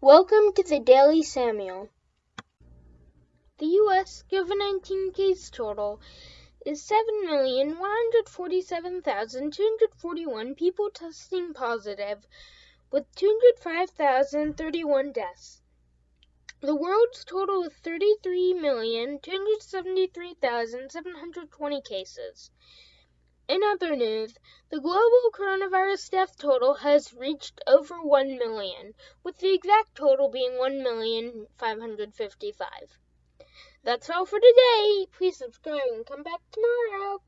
Welcome to the Daily Samuel. The U.S. COVID 19 case total is 7,147,241 people testing positive, with 205,031 deaths. The world's total is 33,273,720 cases. In other news, the global coronavirus death total has reached over 1 million, with the exact total being 1,555. That's all for today. Please subscribe and come back tomorrow.